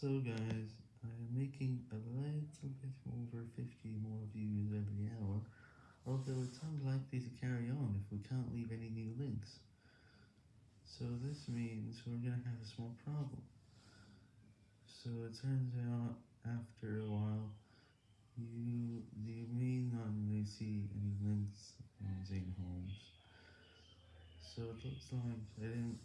So guys, I am making a little bit over 50 more views every hour, although it's unlikely to carry on if we can't leave any new links. So this means we're gonna have a small problem. So it turns out, after a while, you, you may not really see any links on using homes. So it looks like I didn't